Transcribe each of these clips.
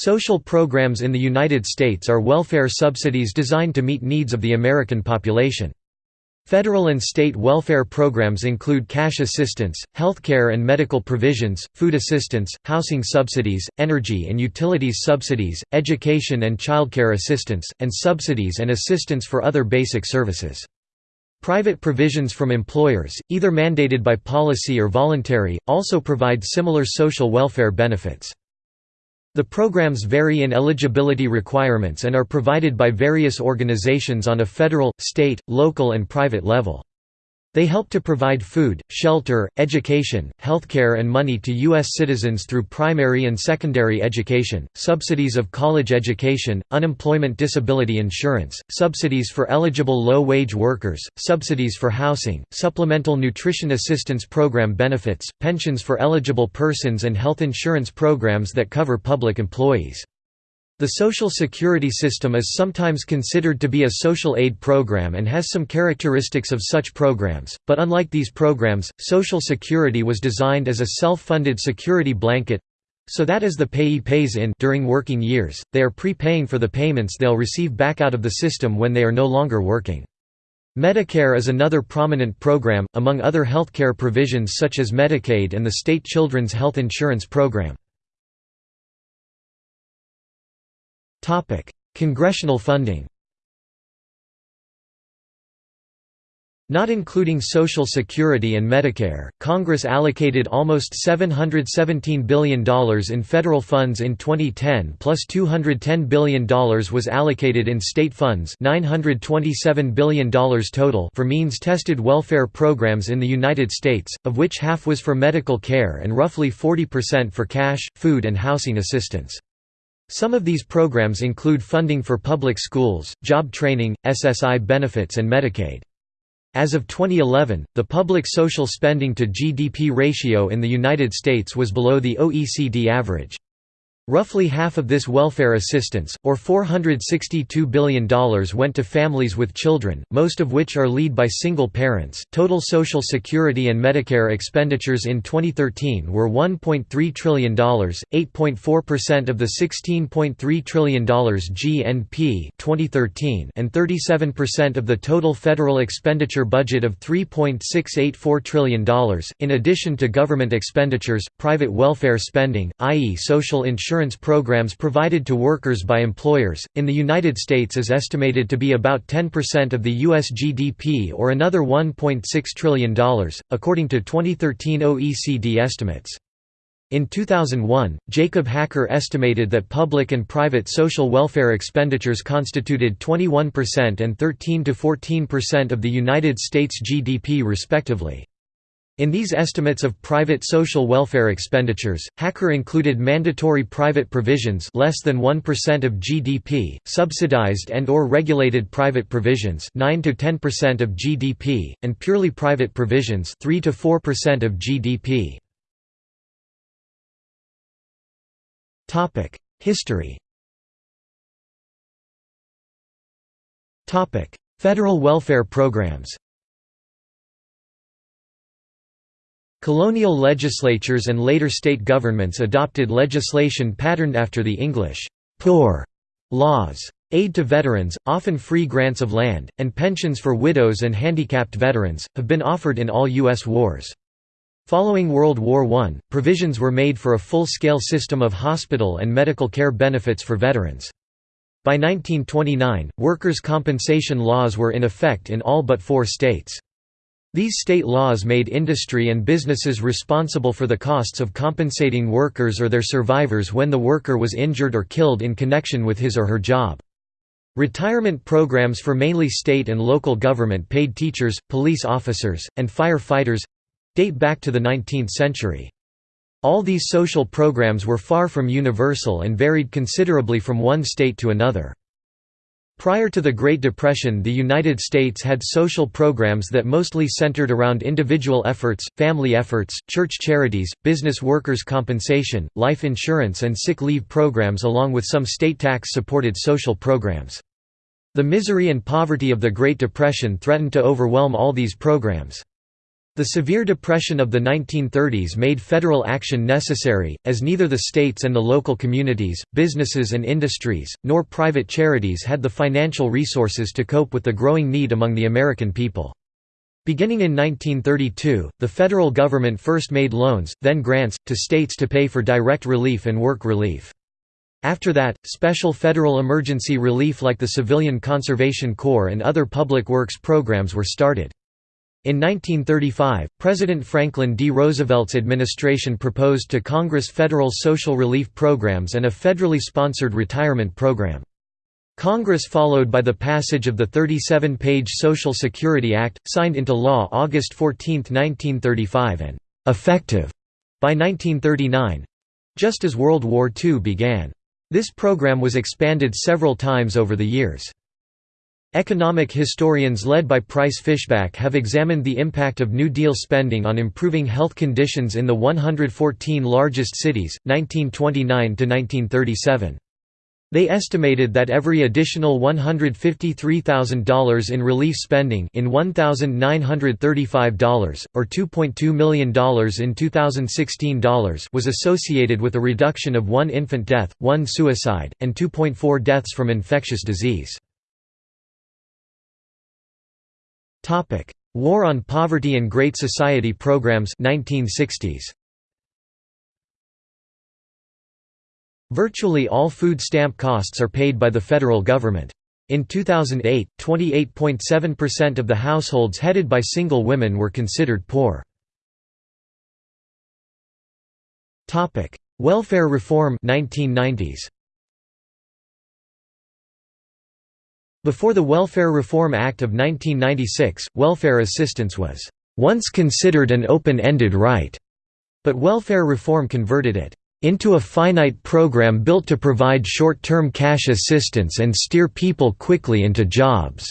Social programs in the United States are welfare subsidies designed to meet needs of the American population. Federal and state welfare programs include cash assistance, healthcare and medical provisions, food assistance, housing subsidies, energy and utilities subsidies, education and childcare assistance, and subsidies and assistance for other basic services. Private provisions from employers, either mandated by policy or voluntary, also provide similar social welfare benefits. The programs vary in eligibility requirements and are provided by various organizations on a federal, state, local and private level. They help to provide food, shelter, education, healthcare and money to U.S. citizens through primary and secondary education, subsidies of college education, unemployment disability insurance, subsidies for eligible low-wage workers, subsidies for housing, supplemental nutrition assistance program benefits, pensions for eligible persons and health insurance programs that cover public employees. The Social Security system is sometimes considered to be a social aid program and has some characteristics of such programs, but unlike these programs, Social Security was designed as a self-funded security blanket so that as the payee pays in during working years, they are prepaying for the payments they'll receive back out of the system when they are no longer working. Medicare is another prominent program, among other healthcare provisions such as Medicaid and the state children's health insurance program. Congressional funding Not including Social Security and Medicare, Congress allocated almost $717 billion in federal funds in 2010 plus $210 billion was allocated in state funds $927 billion total for means-tested welfare programs in the United States, of which half was for medical care and roughly 40% for cash, food and housing assistance. Some of these programs include funding for public schools, job training, SSI benefits and Medicaid. As of 2011, the public social spending to GDP ratio in the United States was below the OECD average. Roughly half of this welfare assistance, or $462 billion went to families with children, most of which are led by single parents. Total Social Security and Medicare expenditures in 2013 were $1.3 trillion, 8.4% of the $16.3 trillion GNP 2013 and 37% of the total federal expenditure budget of $3.684 trillion. In addition to government expenditures, private welfare spending, i.e. social insurance insurance programs provided to workers by employers, in the United States is estimated to be about 10% of the U.S. GDP or another $1.6 trillion, according to 2013 OECD estimates. In 2001, Jacob Hacker estimated that public and private social welfare expenditures constituted 21% and 13–14% of the United States GDP respectively. In these estimates of private social welfare expenditures, Hacker included mandatory private provisions less than 1% of GDP, subsidized and or regulated private provisions 9 to 10% of GDP, and purely private provisions 3 to 4% of GDP. Topic: History. Topic: Federal welfare programs. Colonial legislatures and later state governments adopted legislation patterned after the English «poor» laws. Aid to veterans, often free grants of land, and pensions for widows and handicapped veterans, have been offered in all U.S. wars. Following World War I, provisions were made for a full-scale system of hospital and medical care benefits for veterans. By 1929, workers' compensation laws were in effect in all but four states. These state laws made industry and businesses responsible for the costs of compensating workers or their survivors when the worker was injured or killed in connection with his or her job. Retirement programs for mainly state and local government paid teachers, police officers, and fire-fighters—date back to the 19th century. All these social programs were far from universal and varied considerably from one state to another. Prior to the Great Depression the United States had social programs that mostly centered around individual efforts, family efforts, church charities, business workers' compensation, life insurance and sick leave programs along with some state tax-supported social programs. The misery and poverty of the Great Depression threatened to overwhelm all these programs. The severe depression of the 1930s made federal action necessary, as neither the states and the local communities, businesses and industries, nor private charities had the financial resources to cope with the growing need among the American people. Beginning in 1932, the federal government first made loans, then grants, to states to pay for direct relief and work relief. After that, special federal emergency relief like the Civilian Conservation Corps and other public works programs were started. In 1935, President Franklin D. Roosevelt's administration proposed to Congress federal social relief programs and a federally sponsored retirement program. Congress followed by the passage of the 37-page Social Security Act, signed into law August 14, 1935 and «effective» by 1939—just as World War II began. This program was expanded several times over the years. Economic historians led by Price Fishback have examined the impact of New Deal spending on improving health conditions in the 114 largest cities, 1929–1937. They estimated that every additional $153,000 in relief spending in $1,935, or $2.2 million in 2016 dollars was associated with a reduction of one infant death, one suicide, and 2.4 deaths from infectious disease. War on Poverty and Great Society programs 1960s. Virtually all food stamp costs are paid by the federal government. In 2008, 28.7% of the households headed by single women were considered poor. Welfare reform 1990s. Before the Welfare Reform Act of 1996, welfare assistance was once considered an open-ended right, but welfare reform converted it into a finite program built to provide short-term cash assistance and steer people quickly into jobs."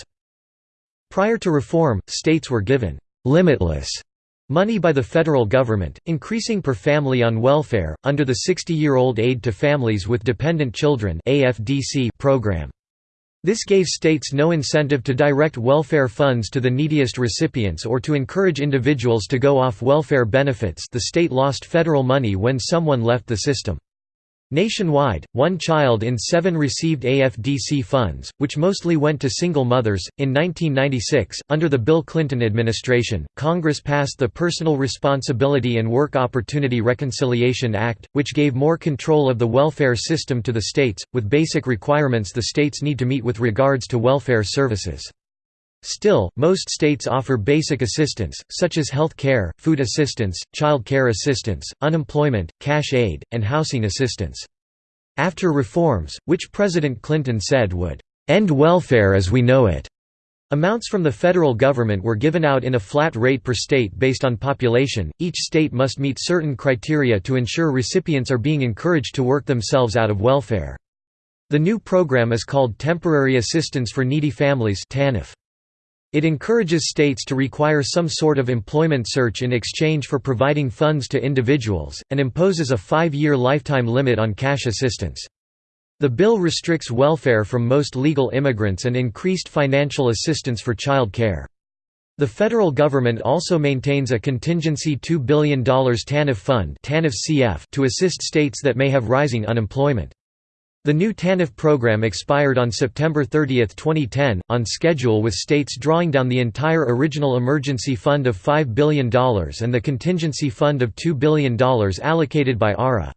Prior to reform, states were given «limitless» money by the federal government, increasing per family on welfare, under the 60-year-old Aid to Families with Dependent Children program. This gave states no incentive to direct welfare funds to the neediest recipients or to encourage individuals to go off welfare benefits the state lost federal money when someone left the system. Nationwide, one child in seven received AFDC funds, which mostly went to single mothers. In 1996, under the Bill Clinton administration, Congress passed the Personal Responsibility and Work Opportunity Reconciliation Act, which gave more control of the welfare system to the states, with basic requirements the states need to meet with regards to welfare services. Still, most states offer basic assistance, such as health care, food assistance, child care assistance, unemployment, cash aid, and housing assistance. After reforms, which President Clinton said would end welfare as we know it, amounts from the federal government were given out in a flat rate per state based on population. Each state must meet certain criteria to ensure recipients are being encouraged to work themselves out of welfare. The new program is called Temporary Assistance for Needy Families (TANF). It encourages states to require some sort of employment search in exchange for providing funds to individuals, and imposes a five-year lifetime limit on cash assistance. The bill restricts welfare from most legal immigrants and increased financial assistance for child care. The federal government also maintains a contingency $2 billion TANF fund to assist states that may have rising unemployment. The new TANF program expired on September 30, 2010, on schedule with states drawing down the entire original emergency fund of $5 billion and the contingency fund of $2 billion allocated by ARA.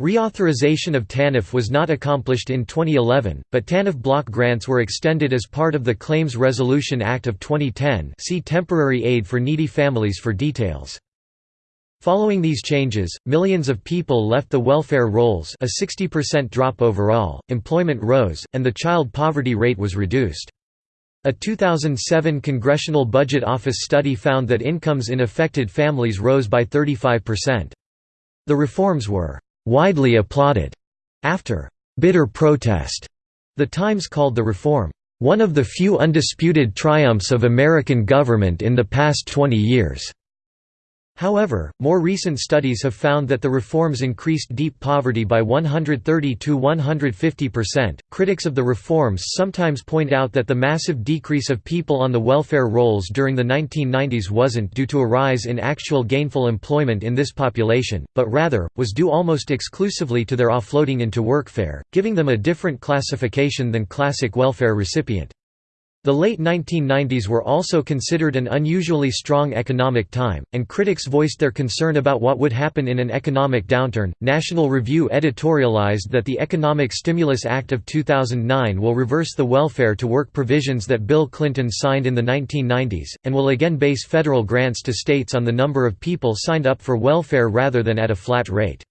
Reauthorization of TANF was not accomplished in 2011, but TANF block grants were extended as part of the Claims Resolution Act of 2010 see Temporary Aid for Needy Families for details. Following these changes, millions of people left the welfare rolls a 60% drop overall, employment rose, and the child poverty rate was reduced. A 2007 Congressional Budget Office study found that incomes in affected families rose by 35%. The reforms were «widely applauded» after «bitter protest». The Times called the reform «one of the few undisputed triumphs of American government in the past 20 years». However, more recent studies have found that the reforms increased deep poverty by 130 to 150%. Critics of the reforms sometimes point out that the massive decrease of people on the welfare rolls during the 1990s wasn't due to a rise in actual gainful employment in this population, but rather, was due almost exclusively to their offloading into workfare, giving them a different classification than classic welfare recipient. The late 1990s were also considered an unusually strong economic time, and critics voiced their concern about what would happen in an economic downturn. National Review editorialized that the Economic Stimulus Act of 2009 will reverse the welfare to work provisions that Bill Clinton signed in the 1990s, and will again base federal grants to states on the number of people signed up for welfare rather than at a flat rate.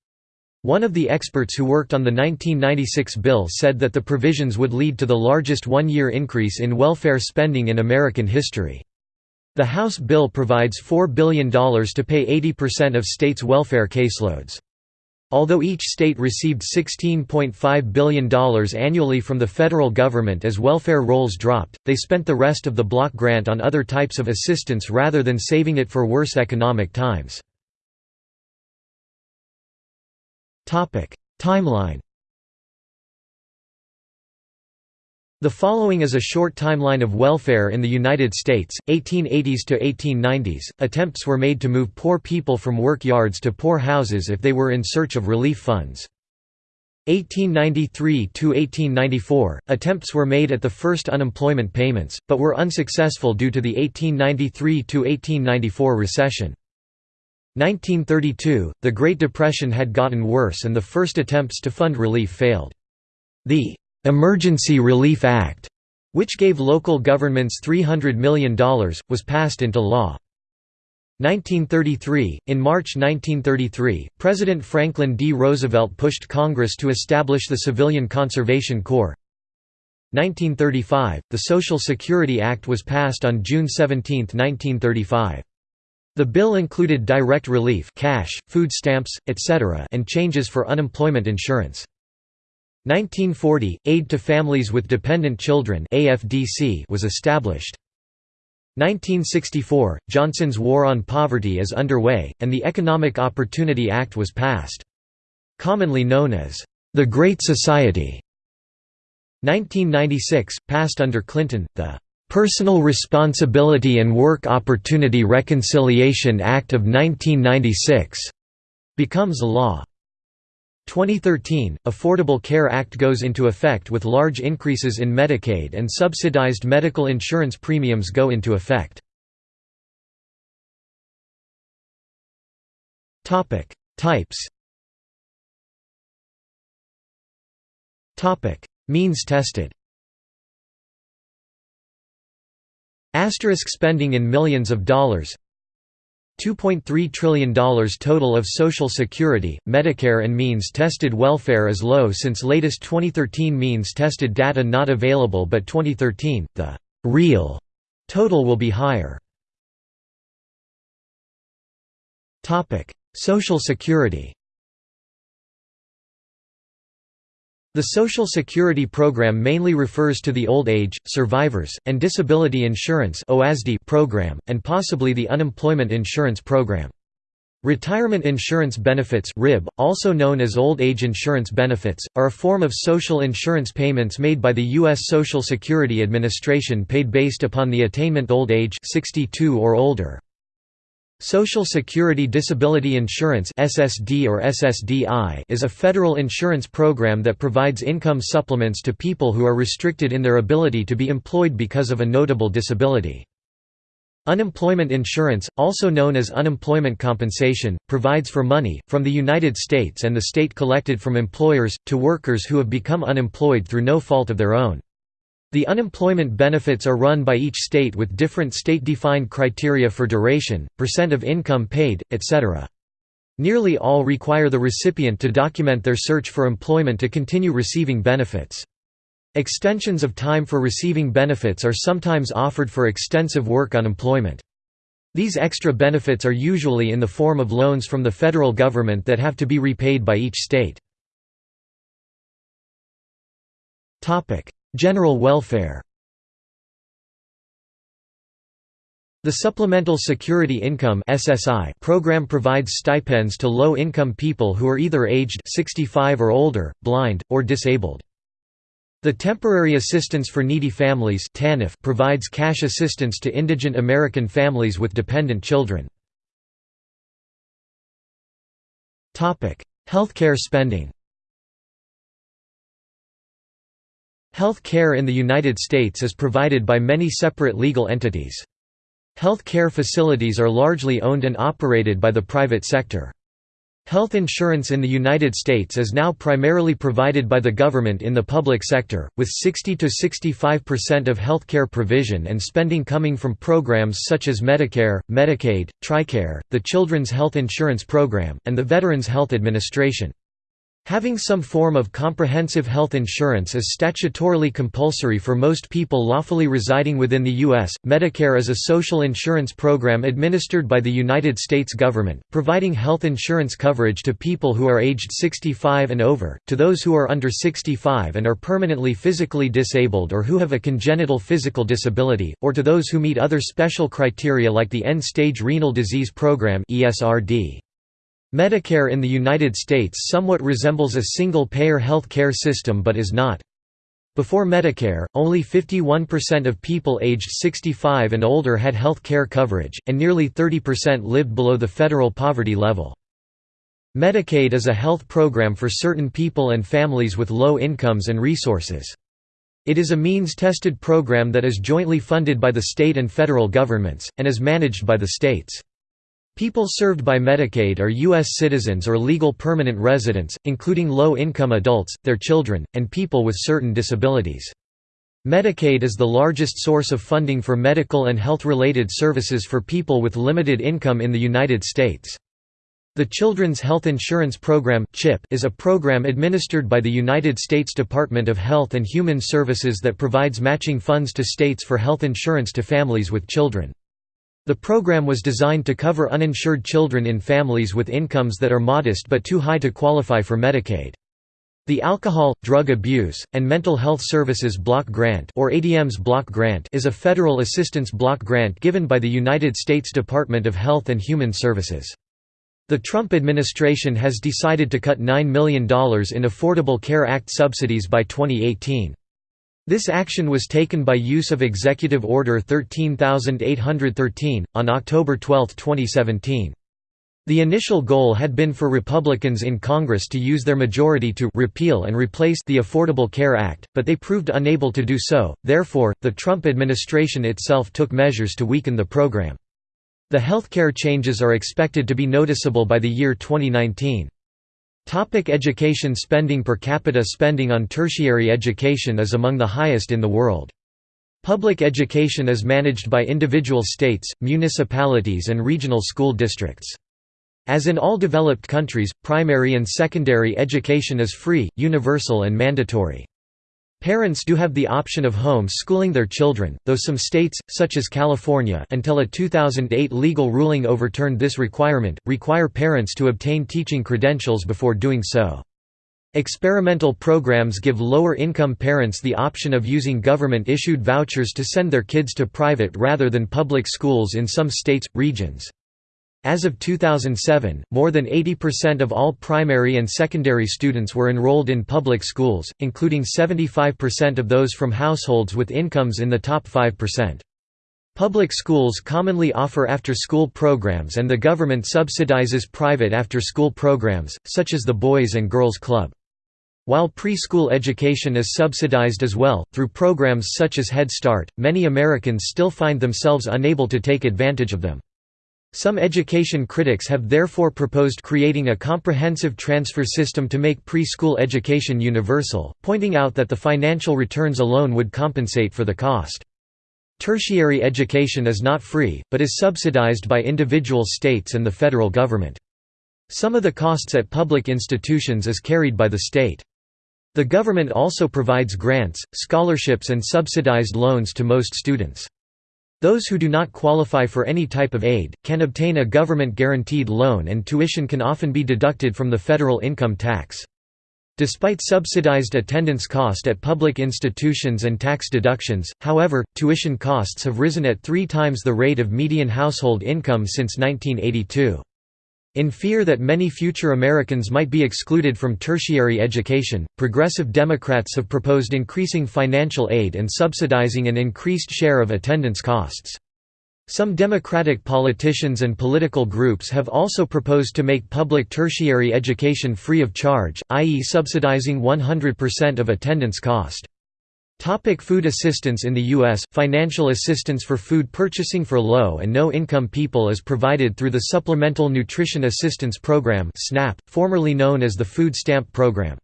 One of the experts who worked on the 1996 bill said that the provisions would lead to the largest one-year increase in welfare spending in American history. The House bill provides $4 billion to pay 80% of states' welfare caseloads. Although each state received $16.5 billion annually from the federal government as welfare rolls dropped, they spent the rest of the block grant on other types of assistance rather than saving it for worse economic times. Timeline The following is a short timeline of welfare in the United States, 1880s to 1890s. Attempts were made to move poor people from work yards to poor houses if they were in search of relief funds. 1893 to 1894 attempts were made at the first unemployment payments, but were unsuccessful due to the 1893 to 1894 recession. 1932, the Great Depression had gotten worse and the first attempts to fund relief failed. The "'Emergency Relief Act' which gave local governments $300 million, was passed into law. 1933 – In March 1933, President Franklin D. Roosevelt pushed Congress to establish the Civilian Conservation Corps. 1935 – The Social Security Act was passed on June 17, 1935. The bill included direct relief cash, food stamps, etc. and changes for unemployment insurance. 1940 – Aid to Families with Dependent Children was established. 1964 – Johnson's War on Poverty is underway, and the Economic Opportunity Act was passed. Commonly known as, "...the Great Society". 1996 – Passed under Clinton, the Personal Responsibility and Work Opportunity Reconciliation Act of 1996 becomes law. 2013 – Affordable Care Act goes into effect with large increases in Medicaid and subsidized medical insurance premiums go into effect. Types Means tested Asterisk spending in millions of dollars $2.3 trillion total of Social Security, Medicare and means-tested welfare is low since latest 2013 means-tested data not available but 2013, the «real» total will be higher. Social Security The Social Security program mainly refers to the Old Age, Survivors, and Disability Insurance program, and possibly the Unemployment Insurance Program. Retirement insurance benefits RIB, also known as old age insurance benefits, are a form of social insurance payments made by the U.S. Social Security Administration paid based upon the attainment old age 62 or older. Social Security Disability Insurance (SSD or SSDI) is a federal insurance program that provides income supplements to people who are restricted in their ability to be employed because of a notable disability. Unemployment insurance, also known as unemployment compensation, provides for money, from the United States and the state collected from employers, to workers who have become unemployed through no fault of their own. The unemployment benefits are run by each state with different state-defined criteria for duration, percent of income paid, etc. Nearly all require the recipient to document their search for employment to continue receiving benefits. Extensions of time for receiving benefits are sometimes offered for extensive work unemployment. These extra benefits are usually in the form of loans from the federal government that have to be repaid by each state. General welfare The Supplemental Security Income (SSI) program provides stipends to low-income people who are either aged 65 or older, blind, or disabled. The Temporary Assistance for Needy Families (TANF) provides cash assistance to indigent American families with dependent children. Topic: Healthcare spending. Health care in the United States is provided by many separate legal entities. Health care facilities are largely owned and operated by the private sector. Health insurance in the United States is now primarily provided by the government in the public sector, with 60 to 65% of healthcare provision and spending coming from programs such as Medicare, Medicaid, TRICARE, the Children's Health Insurance Program, and the Veterans Health Administration. Having some form of comprehensive health insurance is statutorily compulsory for most people lawfully residing within the U.S. Medicare is a social insurance program administered by the United States government, providing health insurance coverage to people who are aged 65 and over, to those who are under 65 and are permanently physically disabled or who have a congenital physical disability, or to those who meet other special criteria like the End-Stage Renal Disease Program ESRD. Medicare in the United States somewhat resembles a single-payer health care system but is not. Before Medicare, only 51% of people aged 65 and older had health care coverage, and nearly 30% lived below the federal poverty level. Medicaid is a health program for certain people and families with low incomes and resources. It is a means-tested program that is jointly funded by the state and federal governments, and is managed by the states. People served by Medicaid are U.S. citizens or legal permanent residents, including low-income adults, their children, and people with certain disabilities. Medicaid is the largest source of funding for medical and health-related services for people with limited income in the United States. The Children's Health Insurance Program is a program administered by the United States Department of Health and Human Services that provides matching funds to states for health insurance to families with children. The program was designed to cover uninsured children in families with incomes that are modest but too high to qualify for Medicaid. The Alcohol, Drug Abuse, and Mental Health Services Block Grant or ADMS Block Grant is a federal assistance block grant given by the United States Department of Health and Human Services. The Trump administration has decided to cut $9 million in Affordable Care Act subsidies by 2018. This action was taken by use of Executive Order 13813, on October 12, 2017. The initial goal had been for Republicans in Congress to use their majority to repeal and replace the Affordable Care Act, but they proved unable to do so, therefore, the Trump administration itself took measures to weaken the program. The healthcare changes are expected to be noticeable by the year 2019. Topic education Spending per capita Spending on tertiary education is among the highest in the world. Public education is managed by individual states, municipalities and regional school districts. As in all developed countries, primary and secondary education is free, universal and mandatory. Parents do have the option of home schooling their children, though some states, such as California until a 2008 legal ruling overturned this requirement, require parents to obtain teaching credentials before doing so. Experimental programs give lower-income parents the option of using government-issued vouchers to send their kids to private rather than public schools in some states, regions. As of 2007, more than 80% of all primary and secondary students were enrolled in public schools, including 75% of those from households with incomes in the top 5%. Public schools commonly offer after-school programs and the government subsidizes private after-school programs, such as the Boys and Girls Club. While preschool education is subsidized as well, through programs such as Head Start, many Americans still find themselves unable to take advantage of them. Some education critics have therefore proposed creating a comprehensive transfer system to make preschool education universal, pointing out that the financial returns alone would compensate for the cost. Tertiary education is not free, but is subsidized by individual states and the federal government. Some of the costs at public institutions is carried by the state. The government also provides grants, scholarships and subsidized loans to most students. Those who do not qualify for any type of aid, can obtain a government-guaranteed loan and tuition can often be deducted from the federal income tax. Despite subsidized attendance cost at public institutions and tax deductions, however, tuition costs have risen at three times the rate of median household income since 1982. In fear that many future Americans might be excluded from tertiary education, progressive Democrats have proposed increasing financial aid and subsidizing an increased share of attendance costs. Some Democratic politicians and political groups have also proposed to make public tertiary education free of charge, i.e. subsidizing 100% of attendance cost. Topic food assistance In the U.S., financial assistance for food purchasing for low and no-income people is provided through the Supplemental Nutrition Assistance Program SNAP, formerly known as the Food Stamp Program.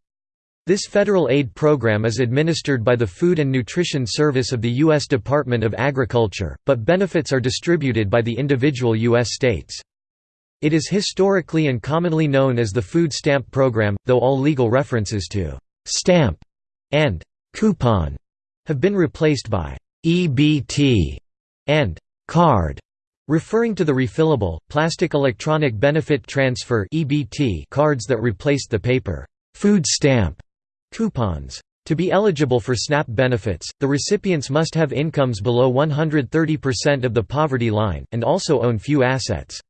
This federal aid program is administered by the Food and Nutrition Service of the U.S. Department of Agriculture, but benefits are distributed by the individual U.S. states. It is historically and commonly known as the Food Stamp Program, though all legal references to «stamp» and «coupon» have been replaced by EBT and card, referring to the refillable, plastic electronic benefit transfer cards that replaced the paper food stamp coupons. To be eligible for SNAP benefits, the recipients must have incomes below 130% of the poverty line, and also own few assets.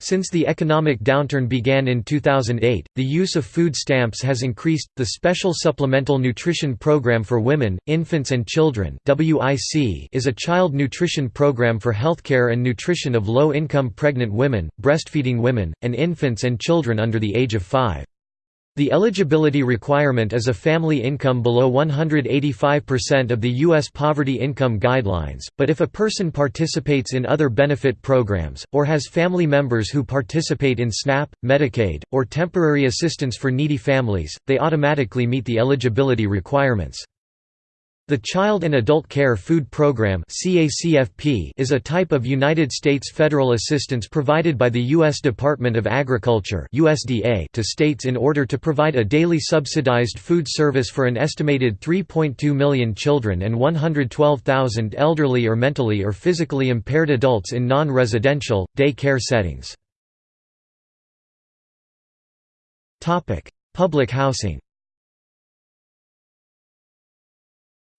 Since the economic downturn began in 2008, the use of food stamps has increased. The Special Supplemental Nutrition Program for Women, Infants and Children (WIC) is a child nutrition program for healthcare and nutrition of low-income pregnant women, breastfeeding women, and infants and children under the age of 5. The eligibility requirement is a family income below 185% of the U.S. Poverty Income Guidelines, but if a person participates in other benefit programs, or has family members who participate in SNAP, Medicaid, or temporary assistance for needy families, they automatically meet the eligibility requirements. The Child and Adult Care Food Program is a type of United States federal assistance provided by the U.S. Department of Agriculture to states in order to provide a daily subsidized food service for an estimated 3.2 million children and 112,000 elderly or mentally or physically impaired adults in non-residential, day care settings. Public housing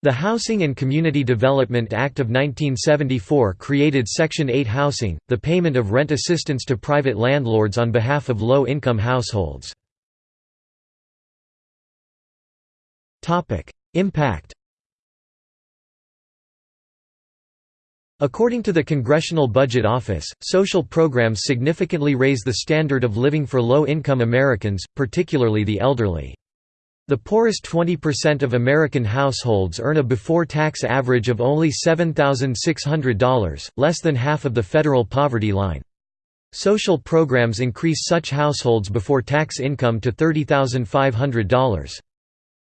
The Housing and Community Development Act of 1974 created Section 8 housing, the payment of rent assistance to private landlords on behalf of low-income households. Impact According to the Congressional Budget Office, social programs significantly raise the standard of living for low-income Americans, particularly the elderly. The poorest 20% of American households earn a before-tax average of only $7,600, less than half of the federal poverty line. Social programs increase such households before tax income to $30,500.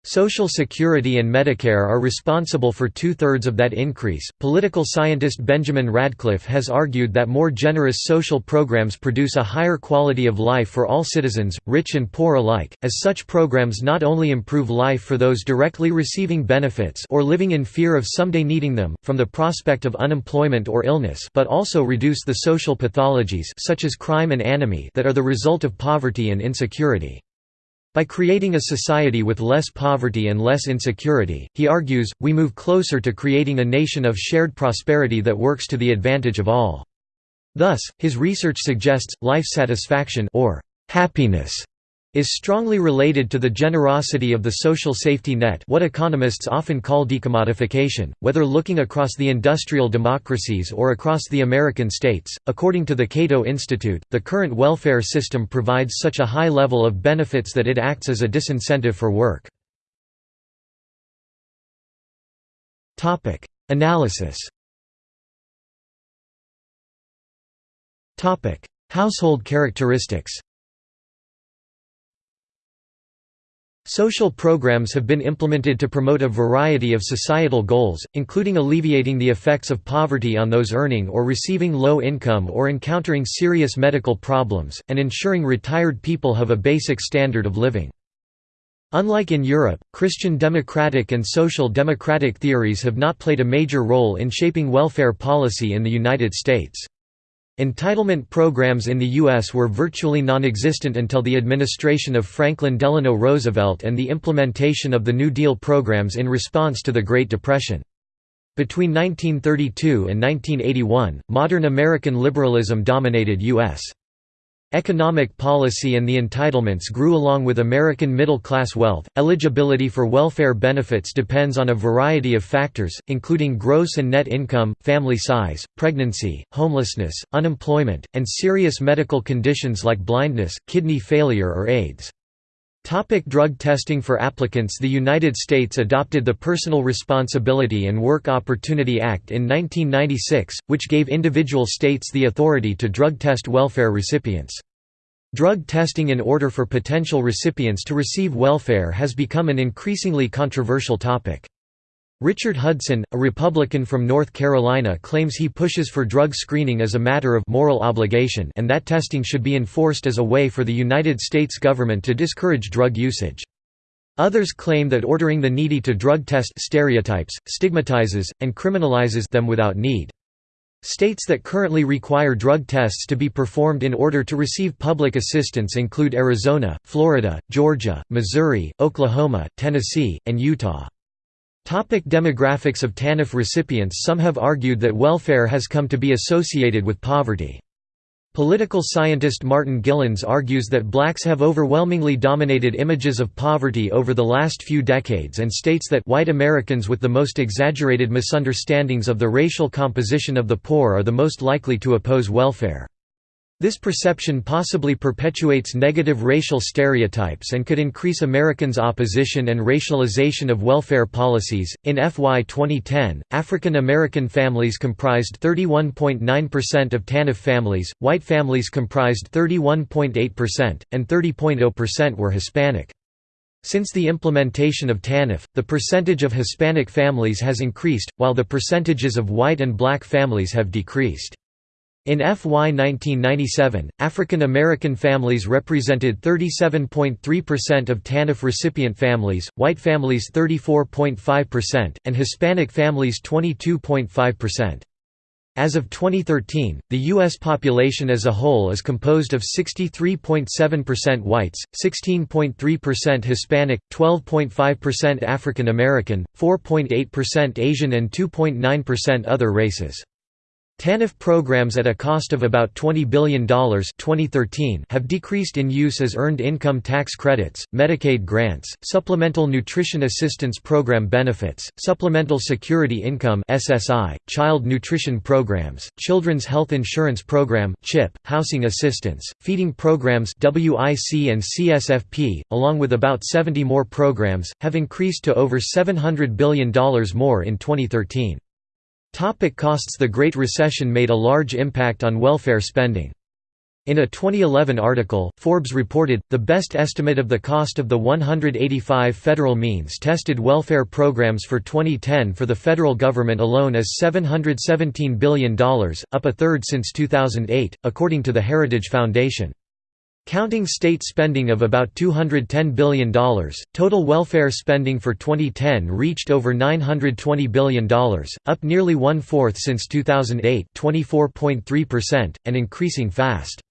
Social Security and Medicare are responsible for two thirds of that increase. Political scientist Benjamin Radcliff has argued that more generous social programs produce a higher quality of life for all citizens, rich and poor alike, as such programs not only improve life for those directly receiving benefits or living in fear of someday needing them, from the prospect of unemployment or illness, but also reduce the social pathologies such as crime and anomie that are the result of poverty and insecurity. By creating a society with less poverty and less insecurity, he argues, we move closer to creating a nation of shared prosperity that works to the advantage of all. Thus, his research suggests, life satisfaction or happiness is strongly related to the generosity of the social safety net what economists often call decommodification, whether looking across the industrial democracies or across the American states. According to the Cato Institute, the current welfare system provides such a high level of benefits that it acts as a disincentive for work. Analysis Household characteristics Social programs have been implemented to promote a variety of societal goals, including alleviating the effects of poverty on those earning or receiving low income or encountering serious medical problems, and ensuring retired people have a basic standard of living. Unlike in Europe, Christian democratic and social democratic theories have not played a major role in shaping welfare policy in the United States. Entitlement programs in the U.S. were virtually non-existent until the administration of Franklin Delano Roosevelt and the implementation of the New Deal programs in response to the Great Depression. Between 1932 and 1981, modern American liberalism dominated U.S. Economic policy and the entitlements grew along with American middle-class wealth. Eligibility for welfare benefits depends on a variety of factors, including gross and net income, family size, pregnancy, homelessness, unemployment, and serious medical conditions like blindness, kidney failure or AIDS. Topic drug testing for applicants The United States adopted the Personal Responsibility and Work Opportunity Act in 1996, which gave individual states the authority to drug test welfare recipients. Drug testing in order for potential recipients to receive welfare has become an increasingly controversial topic. Richard Hudson, a Republican from North Carolina claims he pushes for drug screening as a matter of moral obligation and that testing should be enforced as a way for the United States government to discourage drug usage. Others claim that ordering the needy to drug test stereotypes, stigmatizes, and criminalizes them without need. States that currently require drug tests to be performed in order to receive public assistance include Arizona, Florida, Georgia, Missouri, Oklahoma, Tennessee, and Utah. Topic demographics of TANF recipients Some have argued that welfare has come to be associated with poverty. Political scientist Martin Gilens argues that blacks have overwhelmingly dominated images of poverty over the last few decades and states that white Americans with the most exaggerated misunderstandings of the racial composition of the poor are the most likely to oppose welfare. This perception possibly perpetuates negative racial stereotypes and could increase Americans' opposition and racialization of welfare policies. In FY 2010, African American families comprised 31.9% of TANF families, white families comprised 31.8%, and 30.0% were Hispanic. Since the implementation of TANF, the percentage of Hispanic families has increased, while the percentages of white and black families have decreased. In FY 1997, African American families represented 37.3% of TANF recipient families, white families 34.5%, and Hispanic families 22.5%. As of 2013, the U.S. population as a whole is composed of 63.7% whites, 16.3% Hispanic, 12.5% African American, 4.8% Asian and 2.9% other races. TANF programs at a cost of about $20 billion 2013 have decreased in use as earned income tax credits, Medicaid grants, Supplemental Nutrition Assistance Program benefits, Supplemental Security Income SSI, Child Nutrition Programs, Children's Health Insurance Program CHIP, Housing Assistance, Feeding Programs WIC and CSFP, along with about 70 more programs, have increased to over $700 billion more in 2013. Topic costs The Great Recession made a large impact on welfare spending. In a 2011 article, Forbes reported, the best estimate of the cost of the 185 federal means-tested welfare programs for 2010 for the federal government alone is $717 billion, up a third since 2008, according to the Heritage Foundation. Counting state spending of about $210 billion, total welfare spending for 2010 reached over $920 billion, up nearly one-fourth since 2008 24.3%, and increasing fast.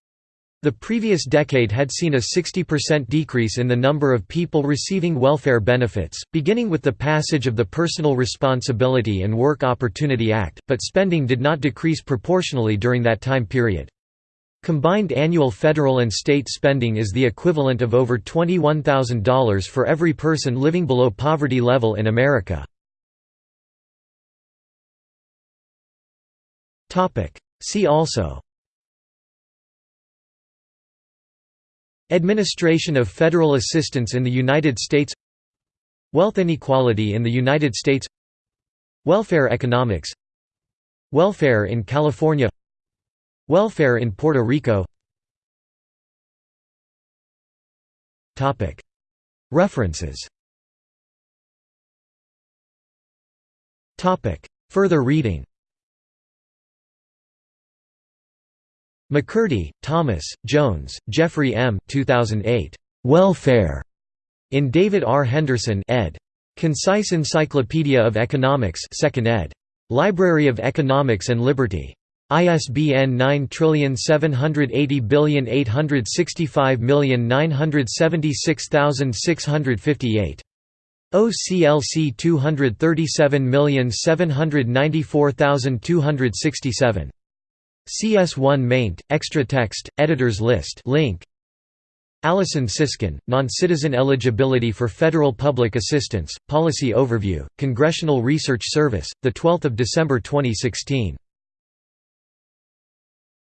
The previous decade had seen a 60% decrease in the number of people receiving welfare benefits, beginning with the passage of the Personal Responsibility and Work Opportunity Act, but spending did not decrease proportionally during that time period. Combined annual federal and state spending is the equivalent of over $21,000 for every person living below poverty level in America. See also Administration of federal assistance in the United States Wealth inequality in the United States Welfare economics Welfare in California Welfare in Puerto Rico References Further reading MaCurdy, Thomas, Jones, Jeffrey M. 2008. Welfare. In David R. Henderson ed. Concise Encyclopedia of Economics 2nd ed. Library of Economics and Liberty. ISBN 9780865976658. OCLC 237794267. CS1 maint, extra text, editors list link. Allison Siskin, Non-Citizen Eligibility for Federal Public Assistance, Policy Overview, Congressional Research Service, 12 December 2016.